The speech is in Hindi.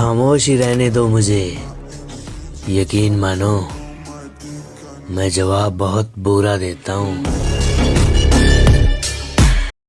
खामोश ही रहने दो मुझे। यकीन मानो मैं जवाब बहुत बुरा देता हूँ।